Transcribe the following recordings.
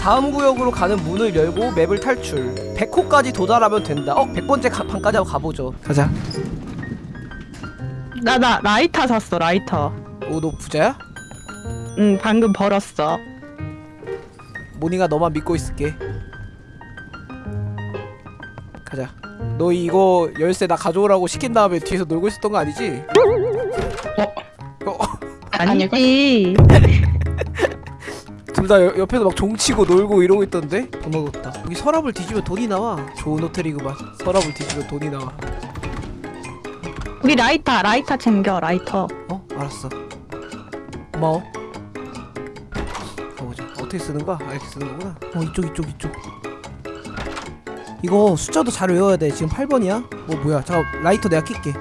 다음 구역으로 가는 문을 열고 맵을 탈출 100호까지 도달하면 된다 어? 100번째 가, 판까지 한번 가보죠 가자 나 나 라이터 샀어 라이터. 오너 부자야? 응 방금 벌었어. 모닝아 너만 믿고 있을게 가자 너 이거 열쇠 나 가져오라고 시킨 다음에 뒤에서 놀고 있었던 거 아니지? 어? 아니지. 둘 다 옆에서 막 종치고 놀고 이러고 있던데? 돈 먹었다 여기 서랍을 뒤지면 돈이 나와 좋은 호텔이구만 서랍을 뒤지면 돈이 나와 우리 라이터 라이터 챙겨 라이터. 어? 알았어 고마워 가보자 어떻게 쓰는 거야? 아, 이렇게 쓰는 거구나 어 이쪽 이쪽 이쪽 이거 숫자도 잘 외워야 돼 지금 8번이야? 어 뭐야 잠깐 라이터 내가 낄게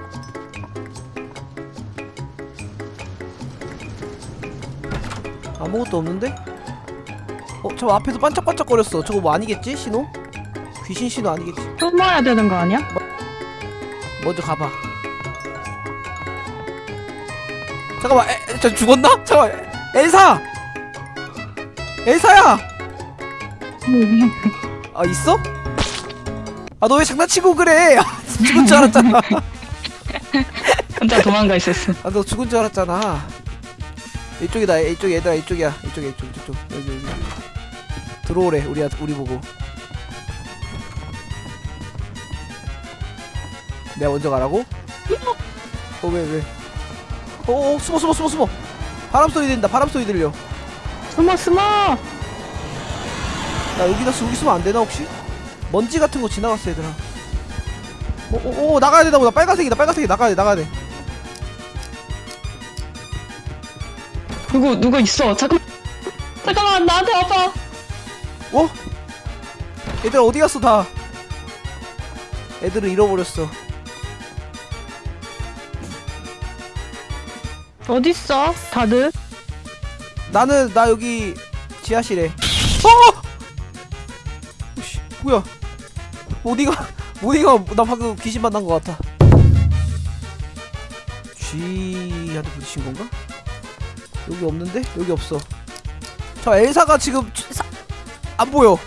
아무것도 없는데? 어? 저 앞에서 반짝반짝거렸어 저거 뭐 아니겠지? 신호? 귀신 신호 아니겠지? 숨어야 되는 거 아니야? 먼저 가봐. 잠깐만, 에, 저 죽었나? 잠깐만, 에, 엘사! 엘사야! 아, 있어? 아, 너 왜 장난치고 그래? 아, 죽은 줄 알았잖아. 혼자 도망가 있었어. 아, 너 죽은 줄 알았잖아. 이쪽이다, 이쪽 얘들아, 이쪽이야. 이쪽이야, 이쪽, 이쪽, 여기, 여기. 들어오래, 우리, 우리 보고. 내가 먼저 가라고? 어, 왜, 왜? 어, 어, 숨어, 숨어, 숨어, 숨어! 바람 소리 들린다, 바람 소리 들려. 숨어 숨어. 나 여기다 쓰, 여기 쓰면 안 되나, 혹시? 먼지 같은 거 지나갔어, 얘들아. 어, 어, 어, 나가야 되나 보다. 빨간색이다, 빨간색이 나가야 돼, 나가야 돼. 누구 누구 있어? 잠깐. 잠깐만 나한테 와봐. 어? 얘들 어디 갔어 다? 애들을 잃어버렸어. 어디 있어? 다들? 나는 나 여기 지하실에. 어! 오씨 뭐야? 모디가 모디가 나 방금 귀신 만난 것 같아. 쥐한테 부딪힌 건가? 여기 없는데? 여기 없어. 저 엘사가 지금 쥐- 사- 안 보여.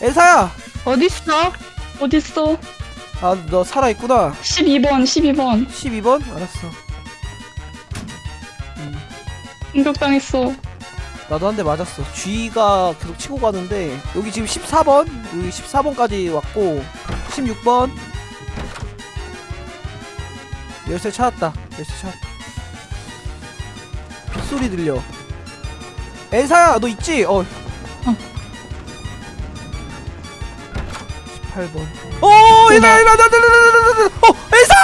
엘사야. 어디 있어? 아 너 살아 있구나. 12번 12번 12번? 알았어. 음. 공격당했어. 나도 한 대 맞았어. G가 계속 치고 가는데 여기 지금 14번, 여기 14번까지 왔고 16번 열쇠 찾았다. 열쇠 찾았다. 빗소리 들려. 엘사야, 너 있지? 어. 18번. 어, 얘들아, 얘들아, 나, 나, 나, 나, 나, 나, 나, 어, 엘사!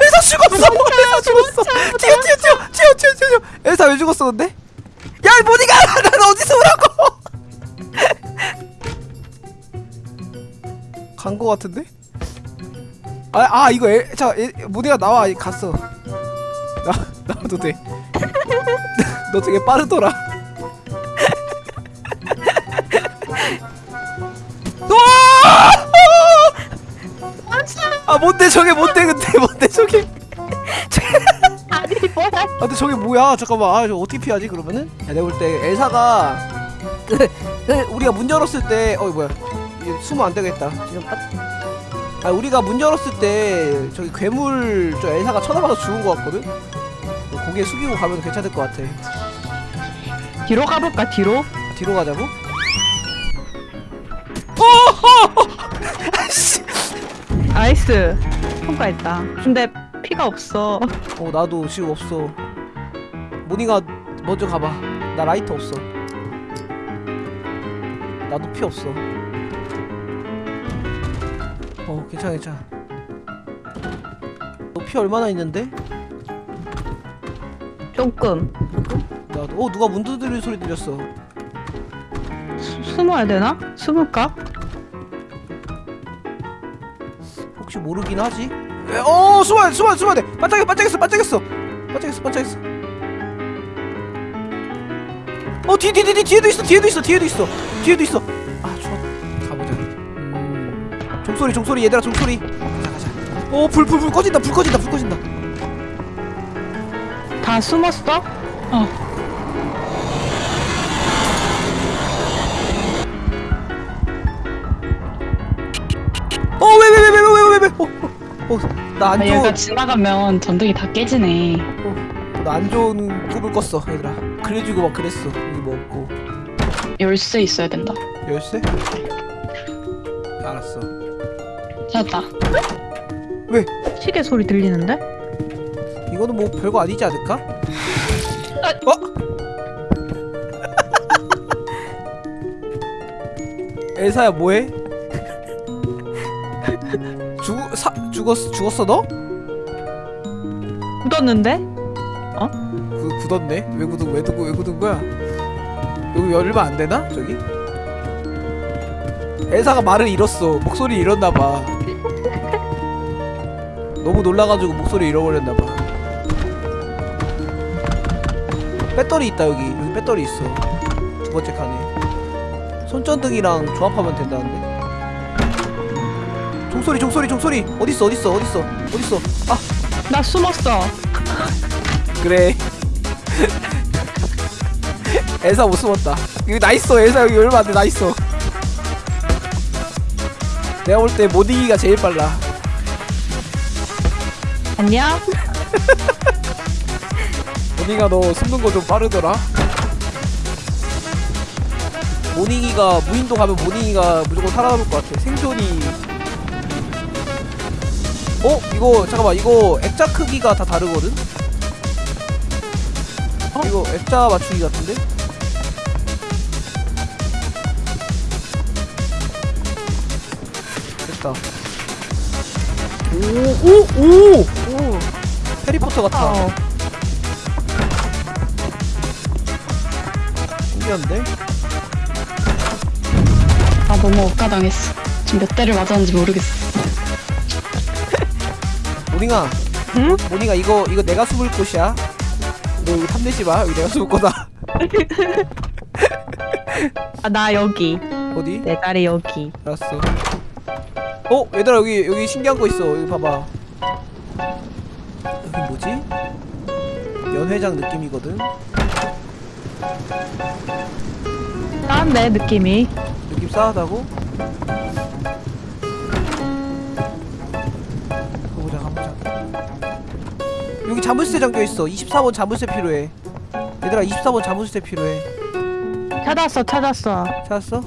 엘사 죽었어! 엘사 죽었어! 튀어, 튀어, 튀어, 튀어, 튀어, 튀어. 엘사 왜 죽었어, 근데? 야, 이 모니가! 난 어디서 오라고! 간 거 같은데? 아, 아 이거 에, 자, 에, 모니가 나와. 이, 갔어. 나, 나와도 돼. 너 되게 빠르더라. 아, 뭔데 저게 뭔데 근데 뭔데 저게? 아니 뭐야? 아 근데 저게 뭐야 잠깐만 아, 저 어떻게 피하지 그러면은? 야, 내가 볼 때 엘사가 그, 그 우리가 문 열었을 때 어이 뭐야 숨으면 안 되겠다 지금 딱. 아 우리가 문 열었을 때 저기 괴물 저 엘사가 쳐다봐서 죽은 것 같거든? 고개 숙이고 가면 괜찮을 것 같아 뒤로 가볼까 뒤로? 뒤로 가자고? 어! 아씨 nice. 통과했다. 근데 피가 없어. 어 나도 지금 없어 모니가 먼저 가봐 나 라이터 없어 나도 피 없어 어 괜찮아 괜찮아 너 피 얼마나 있는데? 조금. 나도. 어 누가 문 두드리는 소리 들렸어. 수, 숨어야 되나? 숨을까? 혹시 모르긴 하지? 에, 어 숨어야 돼 숨어야 돼 숨어야 돼. 반짝여 반짝였어 반짝였어. 반짝였어 반짝였어. 어뒤뒤뒤 뒤에도 있어 뒤에도 있어 뒤에도 있어. 뒤에도 있어. 아 좋아. 가보자. 음 종소리 종소리 얘들아 종소리. 가자 가자. 어불 불불 꺼진다 불 꺼진다 불 꺼진다. 다 숨었어? 어. 나 안 아, 얘가 좋은 지나가면 전등이 다 깨지네. 나 안 좋은 꿈을 꿨어 얘들아 그래주고 막 그랬어 여기 뭐 없고 열쇠 있어야 된다. 열쇠? 알았어 찾았다. 왜? 시계 소리 들리는데? 이거는 뭐 별거 아니지 않을까? 어? 엘사야 뭐해? 죽 사, 죽었 죽었어 너? 굳었는데? 그 굳었네. 왜 굳은 왜 두고 왜 굳은 거야? 여기 열면 안 되나? 저기? 엘사가 말을 잃었어. 목소리 잃었나 봐. 너무 놀라가지고 목소리 잃어버렸나 봐. 배터리 있다 여기. 여기 배터리 있어. 두 번째 칸에. 손전등이랑 조합하면 된다는데. 종소리 종소리 종소리. 어딨어 어딨어 어딨어 어딨어. 아. 나 숨었어. 그래. 엘사 못 숨었다. 여기 나 있어 엘사. 여기 얼마 안돼 나 있어. 내가 볼때 모딩이가 제일 빨라. 안녕? 모닝아 너 숨는 거 좀 빠르더라. 모닝이가 무인도 가면 모닝이가 무조건 살아남을 것 같아. 생존이 어? 이거 잠깐만 이거 액자 크기가 다 다르거든? 어? 이거 액자 맞추기 같은데? 됐다 오! 오! 오! 오! 해리포터 같아 어. 신기한데? 아 너무 억까당했어. 지금 몇 대를 맞았는지 모르겠어. 모닝아 응? 모닝아 이거 이거 내가 숨을 곳이야 너 이거 탐내지 마 여기 내가 숨을 거다 아, 나 여기. 어디? 내 자리 여기. 알았어 어 얘들아 여기 여기 신기한 거 있어 여기 봐봐 여기 뭐지? 연회장 느낌이거든 싼데, 느낌이. 느낌 싸하다고? 여기 자물쇠 잠겨있어. 24번 자물쇠 필요해. 얘들아 24번 자물쇠 필요해. 찾았어, 찾았어. 찾았어?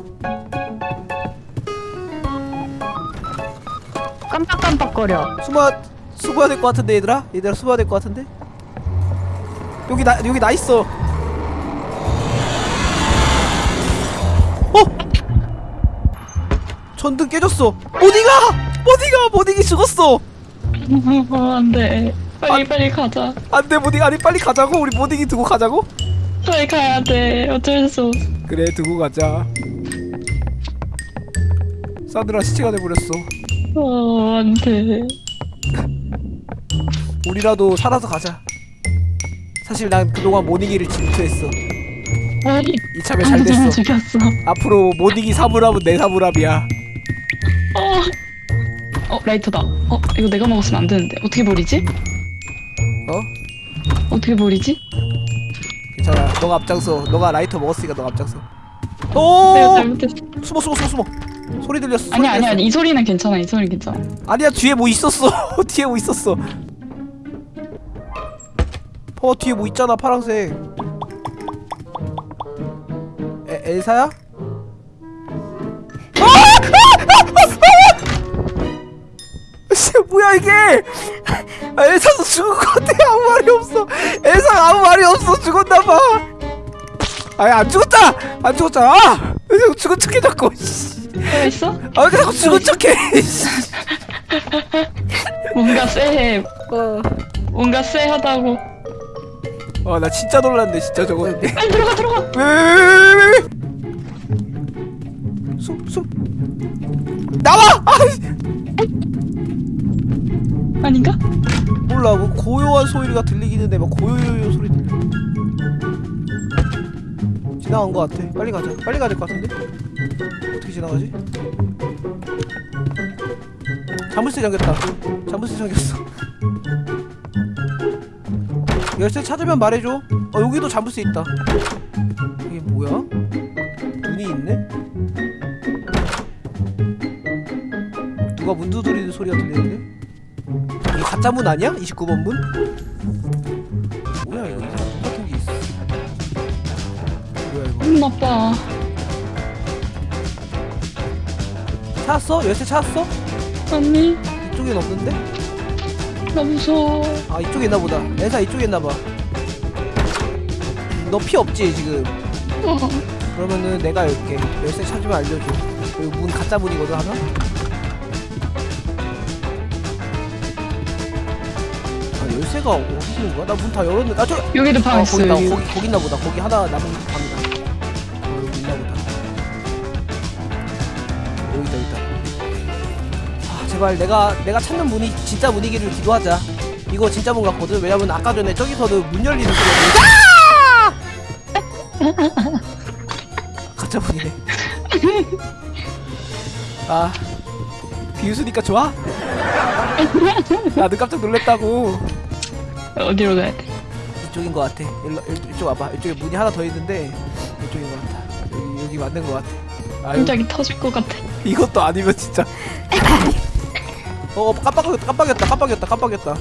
깜빡깜빡거려. 숨어 숨어야 될 것 같은데 얘들아? 얘들아 숨어야 될 것 같은데? 여기 나 여기 나 있어. 어? 전등 깨졌어. 모디가? 모디가? 모디기 죽었어. 안돼. 빨리 빨리 가자. 안돼 모디 아니 빨리 가자고 우리 모디기 두고 가자고 빨리 가야 돼. 어쩔 수 없어. 그래 두고 가자 사드라 시체가 돼버렸어 어 안돼. 우리라도 살아서 가자 사실 난 그동안 모닝이를 질투했어 아니 이참에 잘 됐어 죽였어. 앞으로 모닝이 사물함은 내 사물함이야 어. 어 라이터다. 어 이거 내가 먹었으면 안 되는데 어떻게 버리지? 어? 어떻게 버리지? 괜찮아 너가 앞장서 너가 라이터 먹었으니까 너가 앞장서 오 잘못했어. 숨어 숨어 숨어 숨어 소리 들렸어 소리 아니 아니 들렸어. 아니 이 소리는 괜찮아. 이 소리 괜찮아. 아니야 뒤에 뭐 있었어 뒤에 뭐 있었어 어 뒤에 뭐 있잖아 파랑색 에, 엘사야? 뭐야 이게 아, 엘사도 죽은 것 같아 아무 말이 없어 엘사가 아무 말이 없어 죽었나봐 아니 안 죽었다 안 죽었잖아 아! 왜 자꾸 죽은 척해 자꾸 있어? 아, 왜 자꾸 죽은 척해 씨. 뭔가 쎄해. 뭔가 쎄하다고. 아, 나 진짜 놀랐네, 진짜 저거. 왜, 빨리 들어가 들어가. 왜, 왜, 왜, 왜, 왜? 숨, 숨. 나와! 아, 아닌가? 몰라, 뭐 고요한 소리가 들리기는 해. 막 고요요요 소리 들려. 지나간 것 같아. 빨리 가자. 빨리 가야 될 것 같은데? 어떻게 지나가지? 자물쇠 잠겼다. 자물쇠 잠겼어. 열쇠 찾으면 말해줘. 어 여기도 자물쇠 있다. 이게 뭐야? 문이 있네? 누가 문 두드리는 소리가 들리는데? 이게 가짜 문 아니야? 29번 문? 뭐야 이거 이상한 문 같은 게 있어 뭐야 이거 음 아빠 찾았어? 열쇠 찾았어? 아니 이쪽엔 없는데? 나 무서워 아 이쪽에 있나 보다 엘사 이쪽에 있나 봐너 피 없지 지금 어. 그러면은 내가 열게 열쇠 찾으면 알려줘 여기 문 가짜 문이거든 하나? 열쇠가 어디 있는 거야? 나 문 다 열었는데. 아 저... 여기도 방 어, 있어 거기, 나, 여기. 거기, 거기 있나 보다. 거기 하나 남은 방이다. 어 여기 있나 보다. 여기 있다 여기 있다. 아 제발 내가 내가 찾는 문이 진짜 문이기를 기도하자. 이거 진짜 문 같거든. 왜냐면 아까 전에 저기서는 문 열리는 소리가 들려 가짜 문이네. 아 비웃으니까 좋아? 나도 깜짝 놀랬다고 어디로 가야 돼? 이쪽인 것 같아. 일로, 일- 이쪽 와봐. 이쪽에 문이 하나 더 있는데 이쪽인 것 같아. 여기, 여기 맞는 것 같아. 아유, 깜짝이 터질 것 같아 이것도 아니면 진짜. 어, 어, 깜빡였다, 깜빡였다, 깜빡였다, 깜빡였다.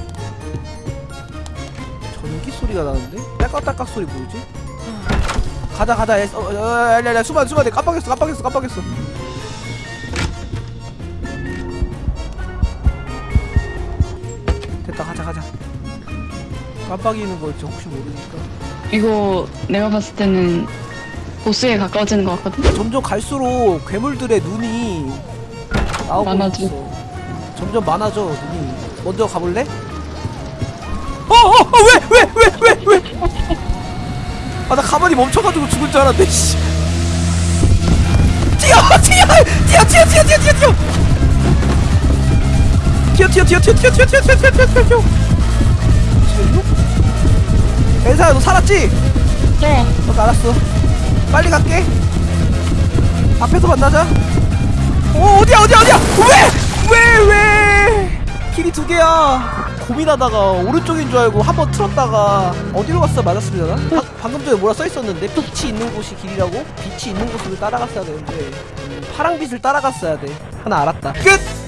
전기 소리가 나는데? 딸깍딸깍 소리 뭐지? 가자, 가자. 애, 어, 어, 어, 야, 야, 수만, 수만, 깜빡였어, 깜빡였어, 깜빡였어. 됐다, 가자, 가자. 깜빡이는 거 진짜 혹시 모르니까. 이거 내가 봤을 때는 보스에 가까워지는 것 같거든? 점점 갈수록 괴물들의 눈이 나오고 많아져. 있어. 점점 많아져 눈이. 먼저 가볼래? 어어 왜 왜 왜 왜 왜? 아 나 가만히 멈춰가지고 죽을 줄 알았네. 씨. 뛰어 뛰어 뛰어 뛰어 뛰어 뛰어 뛰어 뛰어 뛰어 뛰어 뛰어 뛰어 뛰어 뛰어 뛰어 뛰어 뛰어 엘사야 너 살았지? 네 어, 알았어. 빨리 갈게. 앞에서 만나자. 어, 어디야, 어디야, 어디야? 왜? 왜, 왜? 길이 두 개야. 고민하다가 오른쪽인 줄 알고 한 번 틀었다가 어디로 갔어? 맞았습니다. 바, 방금 전에 뭐라 써 있었는데 빛이 있는 곳이 길이라고? 빛이 있는 곳을 따라갔어야 되는데 파랑 빛을 따라갔어야 돼. 하나 알았다. 끝.